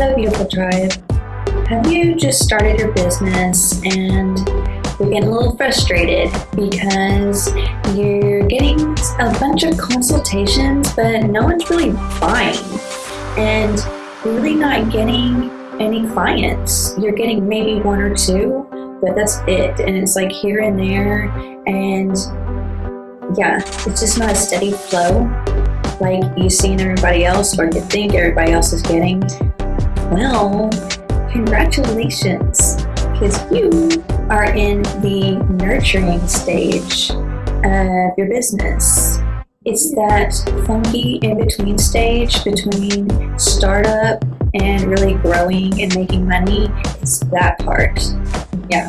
Hello, beautiful tribe. Have you just started your business and you're getting a little frustrated because you're getting a bunch of consultations, but no one's really buying, and really not getting any clients? You're getting maybe one or two, but that's it, and it's like here and there, and yeah, it's just not a steady flow like you've seen everybody else or you think everybody else is getting. Well, congratulations, because you are in the nurturing stage of your business. It's that funky in between stage between startup and really growing and making money. It's that part. Yeah.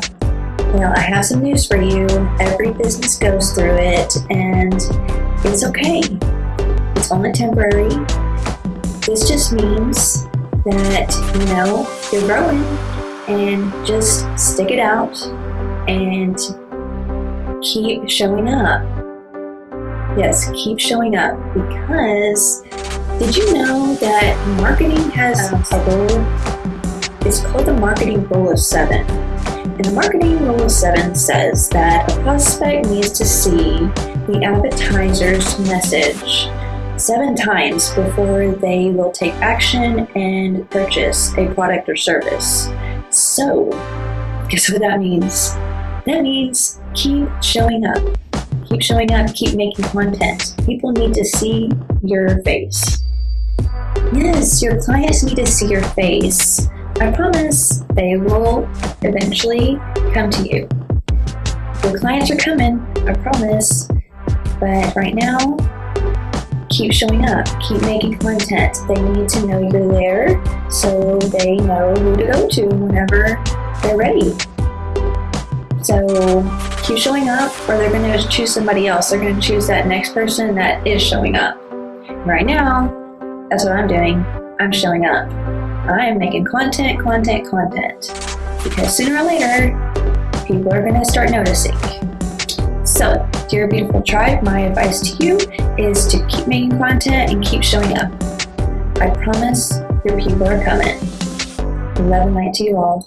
Well, I have some news for you. Every business goes through it, and it's okay. It's only temporary. This just means that, you know, you're growing and just stick it out and keep showing up. Yes, keep showing up because did you know that marketing has a rule? It's called the marketing rule of seven. And the marketing rule of seven says that a prospect needs to see the advertiser's message seven times before they will take action and purchase a product or service. So, guess what that means? That means keep showing up. Keep showing up, keep making content. People need to see your face. Yes, your clients need to see your face. I promise they will eventually come to you. Your clients are coming, I promise. But right now, keep showing up, keep making content. They need to know you're there so they know who to go to whenever they're ready. So keep showing up, or they're going to choose somebody else. They're going to choose that next person that is showing up. Right now, that's what I'm doing. I'm showing up. I am making content, content, content. Because sooner or later, people are going to start noticing. So, dear beautiful tribe, my advice to you is to keep making content and keep showing up. I promise your people are coming. Love and light to you all.